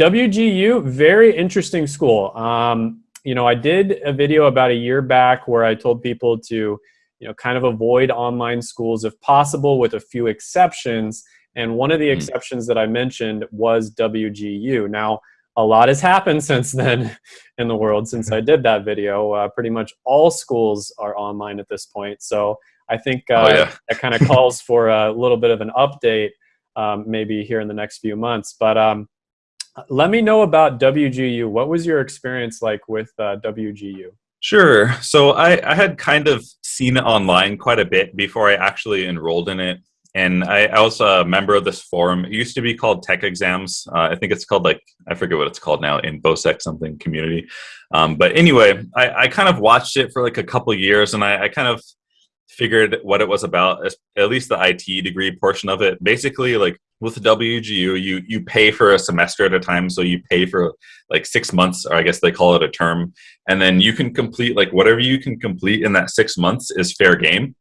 WGU, very interesting school. Um, you know, I did a video about a year back where I told people to, you know, kind of avoid online schools if possible, with a few exceptions. And one of the mm. exceptions that I mentioned was WGU. Now, a lot has happened since then in the world since mm-hmm. I did that video. Uh, pretty much all schools are online at this point. So I think uh, oh, yeah. that kind of calls for a little bit of an update um, maybe here in the next few months. But um, let me know about WGU. What was your experience like with uh, WGU? Sure. So I, I had kind of seen it online quite a bit before I actually enrolled in it. And I, I was a member of this forum. It used to be called Tech Exams. Uh, I think it's called like, I forget what it's called now, InfoSec something community. Um, but anyway, I, I kind of watched it for like a couple years and I, I kind of figured what it was about, at least the IT degree portion of it. Basically, like with WGU, you you pay for a semester at a time, so you pay for like six months, or I guess they call it a term, and then you can complete like whatever you can complete in that six months is fair game.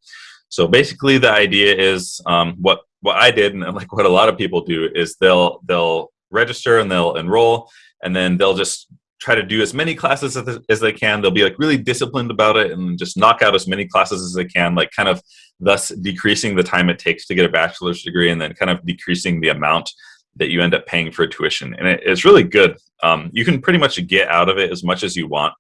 So basically, the idea is um, what what I did, and like what a lot of people do, is they'll they'll register and they'll enroll, and then they'll just try to do as many classes as, they can. They'll be like really disciplined about it and just knock out as many classes as they can, like kind of thus decreasing the time it takes to get a bachelor's degree and then kind of decreasing the amount that you end up paying for tuition. And it, it's really good. Um, you can pretty much get out of it as much as you want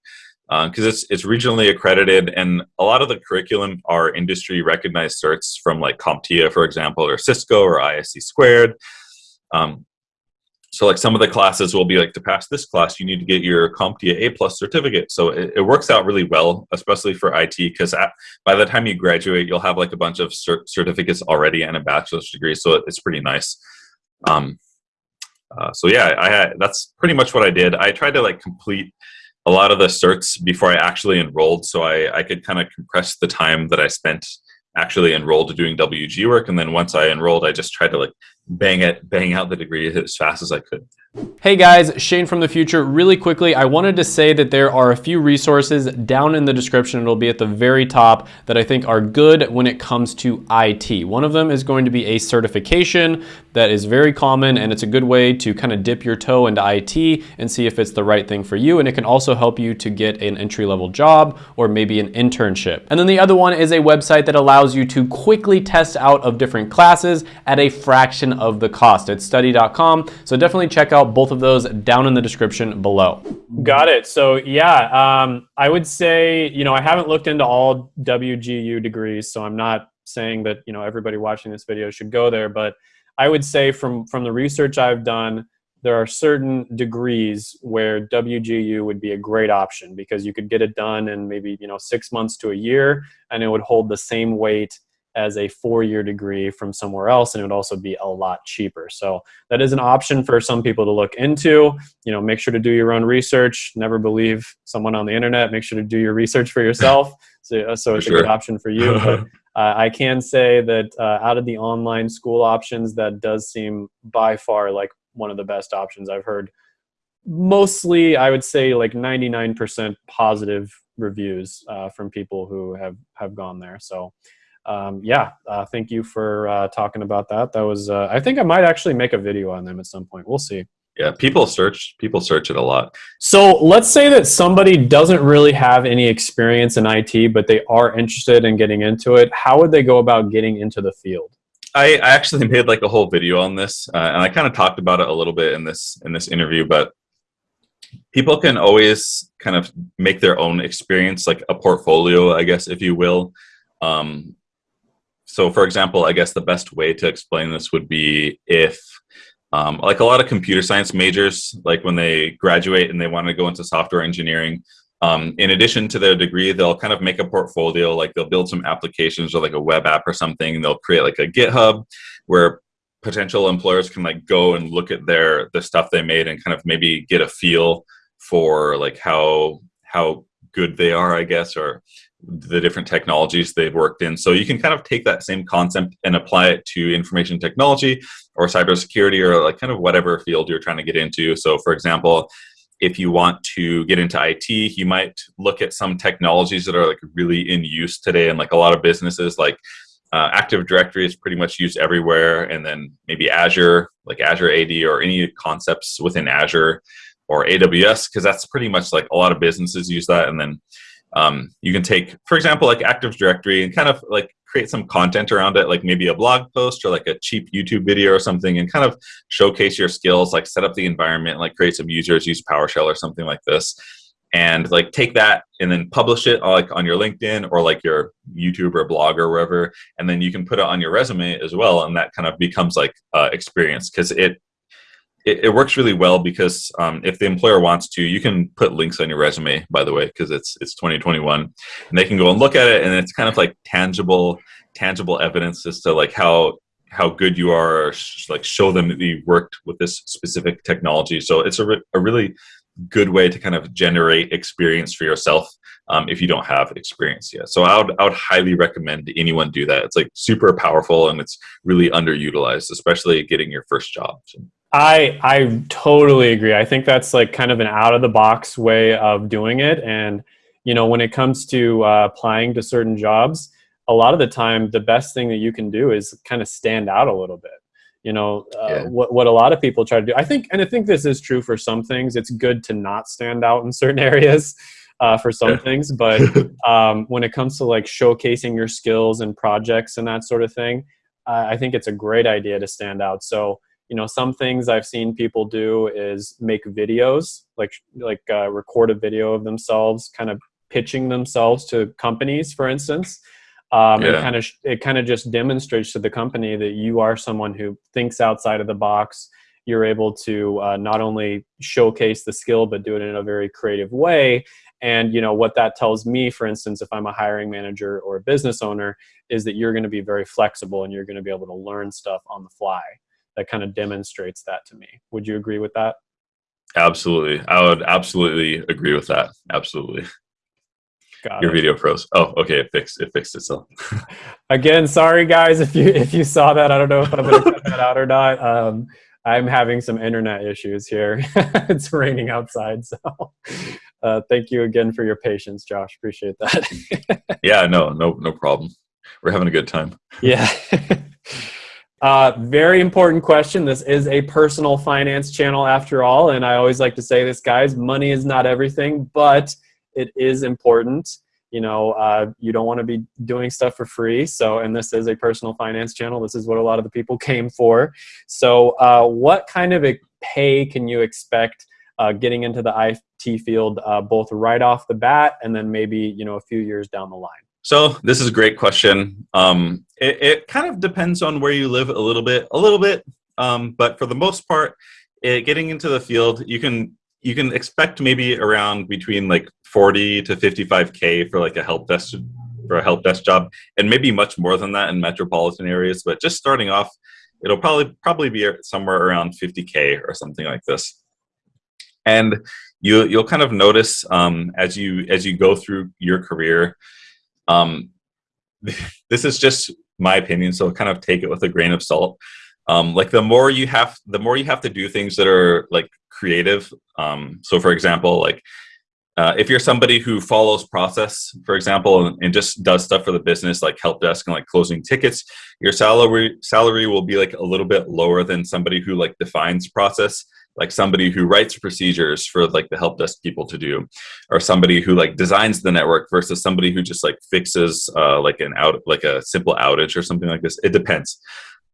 because uh, it's it's regionally accredited and a lot of the curriculum are industry recognized certs from like CompTIA, for example, or Cisco or ISC squared. Um, so like some of the classes will be like to pass this class you need to get your CompTIA A plus certificate. So it, it, works out really well, especially for IT, because by the time you graduate, you'll have like a bunch of cert certificates already and a bachelor's degree. So it, it's pretty nice. Um, uh, so yeah, I had, that's pretty much what I did. I tried to like complete a lot of the certs before I actually enrolled, so I, I could kind of compress the time that I spent actually enrolled to doing WG work. And then once I enrolled, I just tried to like bang it, bang out the degree as fast as I could. Hey guys, Shane from the future. Really quickly, I wanted to say that there are a few resources down in the description. It'll be at the very top that I think are good when it comes to IT. One of them is going to be a certification that is very common and it's a good way to kind of dip your toe into IT and see if it's the right thing for you. And it can also help you to get an entry level job or maybe an internship. And then the other one is a website that allows you to quickly test out of different classes at a fraction of the cost. It's study.com. So definitely check out both of those down in the description below. Got it. So yeah, um, I would say, you know, I haven't looked into all WGU degrees, so I'm not saying that, you know, everybody watching this video should go there, but I would say from, from the research I've done, there are certain degrees where WGU would be a great option because you could get it done in maybe you know six months to a year and it would hold the same weight as a four-year degree from somewhere else and it would also be a lot cheaper. So that is an option for some people to look into. You know make sure to do your own research. Never believe someone on the internet. Make sure to do your research for yourself. So, uh, so it's sure. a good option for you. But uh, i can say that uh, out of the online school options that does seem by far like one of the best options i've heard mostly i would say like 99% positive reviews uh, from people who have have gone there so um, yeah, uh, thank you for uh, talking about that. That was, uh, I think I might actually make a video on them at some point. We'll see. Yeah, people search people search it a lot. So let's say that somebody doesn't really have any experience in IT, but they are interested in getting into it. How would they go about getting into the field? I, I actually made like a whole video on this, uh, and I kind of talked about it a little bit in this in this interview. But people can always kind of make their own experience, like a portfolio, I guess, if you will. Um, so for example, I guess the best way to explain this would be if um, like a lot of computer science majors, like when they graduate and they want to go into software engineering, um, in addition to their degree, they'll kind of make a portfolio, like they'll build some applications or like a web app or something. They'll create like a GitHub where potential employers can like go and look at their the stuff they made and kind of maybe get a feel for like how how good they are, I guess, or the different technologies they've worked in. So you can kind of take that same concept and apply it to information technology or cybersecurity or like kind of whatever field you're trying to get into. So for example, if you want to get into IT, you might look at some technologies that are like really in use today and like a lot of businesses like uh, Active Directory is pretty much used everywhere, and then maybe Azure, like Azure AD, or any concepts within Azure or AWS, because that's pretty much like a lot of businesses use that. And then um, you can take, for example, like Active Directory and kind of like create some content around it, like maybe a blog post or like a cheap YouTube video or something, and kind of showcase your skills, like set up the environment, like create some users, use PowerShell or something like this. And like take that and then publish it like on your LinkedIn or like your YouTube or blog or wherever, and then you can put it on your resume as well, and that kind of becomes like uh, experience because it, it, it works really well because um, if the employer wants to, you can put links on your resume. By the way, because it's it's 2021, and they can go and look at it, and it's kind of like tangible tangible evidence as to like how how good you are, like show them that you worked with this specific technology. So it's a, re a really good way to kind of generate experience for yourself um, if you don't have experience yet. So I would, I would highly recommend anyone do that. It's like super powerful and it's really underutilized, especially getting your first job. I I totally agree. I think that's like kind of an out of the box way of doing it. And you know, when it comes to uh, applying to certain jobs, a lot of the time, the best thing that you can do is kind of stand out a little bit you know uh, yeah. what, what a lot of people try to do i think and i think this is true for some things it's good to not stand out in certain areas uh, for some yeah. things but um, when it comes to like showcasing your skills and projects and that sort of thing i think it's a great idea to stand out so you know some things i've seen people do is make videos like like uh, record a video of themselves kind of pitching themselves to companies for instance. Um, yeah. and kind of it kind of just demonstrates to the company that you are someone who thinks outside of the box. You're able to uh, not only showcase the skill but do it in a very creative way. And you know what that tells me for instance if i'm a hiring manager or a business owner is that you're going to be very flexible and you're going to be able to learn stuff on the fly that kind of demonstrates that to me would you agree with that absolutely i would absolutely agree with that absolutely Got Your it. video froze. Oh, okay, it fixed it fixed itself. Again, sorry guys if you if you saw that. I don't know if I'm gonna cut that out or not. Um, I'm having some internet issues here. it's raining outside, so uh, thank you again for your patience, Josh. Appreciate that. yeah, no, no, no problem. We're having a good time. Yeah. Uh, very important question. This is a personal finance channel after all, and I always like to say this, guys. Money is not everything, but it is important you know uh, you don't want to be doing stuff for free so and this is a personal finance channel this is what a lot of the people came for so uh, what kind of a pay can you expect uh, getting into the IT field uh, both right off the bat and then maybe you know a few years down the line so this is a great question. Um, it, it, kind of depends on where you live a little bit a little bit. Um, but for the most part it, getting into the field you can you can expect maybe around between like 40 to 55k for like a help desk for a help desk job and maybe much more than that in metropolitan areas. But just starting off it'll probably probably be somewhere around 50k or something like this. And you you'll kind of notice um, as you as you go through your career um, this is just my opinion so kind of take it with a grain of salt. Um, like the more you have the more you have to do things that are like creative um, so for example like uh, if you're somebody who follows process, for example, and, and, just does stuff for the business like help desk and like closing tickets, your salary salary will be like a little bit lower than somebody who like defines process, like somebody who writes procedures for like the help desk people to do, or somebody who like designs the network versus somebody who just like fixes uh, like an out like a simple outage or something like this. It depends.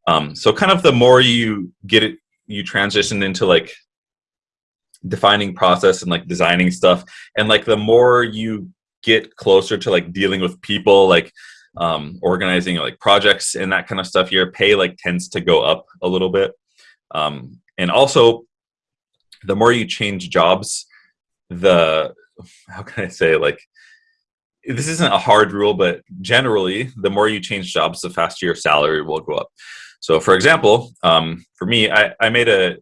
Um, so kind of the more you get it, you transition into like defining process and like designing stuff and like the more you get closer to like dealing with people like um, organizing like projects and that kind of stuff your pay like tends to go up a little bit um, and also the more you change jobs the how can i say like this isn't a hard rule but generally the more you change jobs the faster your salary will go up so for example um, for me I, I made a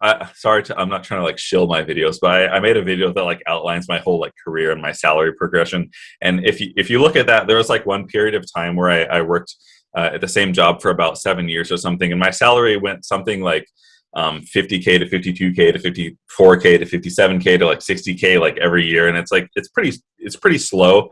I, sorry to, I'm not trying to like shill my videos, but I, I, made a video that like outlines my whole like career and my salary progression. And if you, if you look at that, there was like one period of time where I, I worked uh, at the same job for about seven years or something. And my salary went something like um, 50K to 52K to 54K to 57K to like 60K like every year. And it's like, it's pretty, it's pretty slow.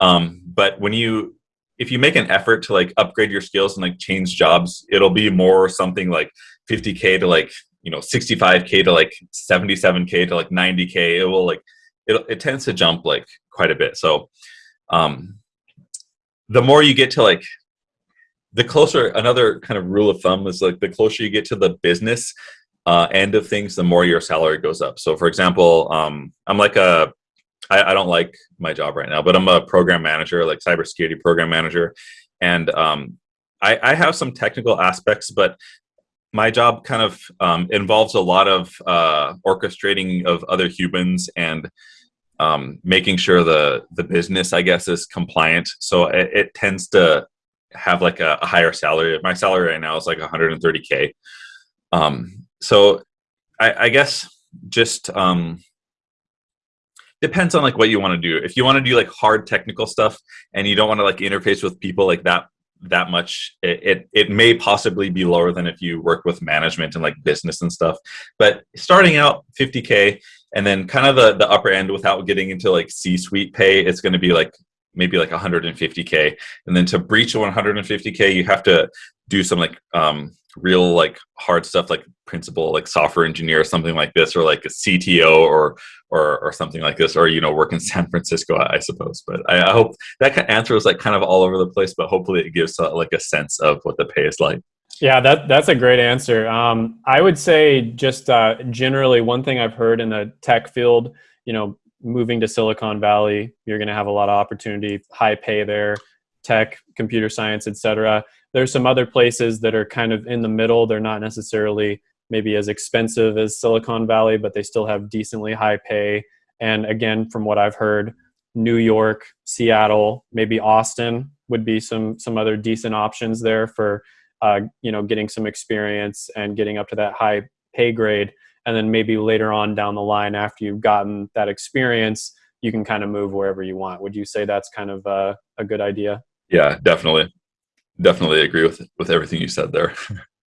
Um, but when you, if you make an effort to like upgrade your skills and like change jobs, it'll be more something like 50k to like you know 65k to like 77k to like 90k. It will like it it tends to jump like quite a bit. So um, the more you get to like the closer another kind of rule of thumb is like the closer you get to the business uh, end of things, the more your salary goes up. So, for example, um, I'm like a I, I don't like my job right now, but I'm a program manager, like cybersecurity program manager, and um, I, I have some technical aspects, but my job kind of um, involves a lot of uh, orchestrating of other humans and um, making sure the the business, I guess, is compliant. So it, it tends to have like a, a, higher salary. My salary right now is like 130k. Um, so I, I, guess just um, depends on like what you want to do. If you want to do like hard technical stuff and you don't want to like interface with people like that that much, it, it, it may possibly be lower than if you work with management and like business and stuff. But starting out 50k and then kind of the the upper end without getting into like C-suite pay, it's going to be like maybe like 150k and then to breach 150k you have to do some like um, real like hard stuff like principal like software engineer or something like this or like a cto or or or something like this or you know work in san francisco i, suppose. But I, I, hope that answer was like kind of all over the place but hopefully it gives uh, like a sense of what the pay is like. Yeah that that's a great answer. Um, i would say just uh, generally one thing i've heard in the tech field you know moving to Silicon Valley, you're going to have a lot of opportunity, high pay there, tech, computer science, etc. There's some other places that are kind of in the middle. They're not necessarily maybe as expensive as Silicon Valley, but they still have decently high pay. And again, from what I've heard, New York, Seattle, maybe Austin would be some some other decent options there for uh, you know getting some experience and getting up to that high pay grade and then maybe later on down the line after you've gotten that experience you can kind of move wherever you want. Would you say that's kind of a, a good idea? Yeah definitely. Definitely agree with with everything you said there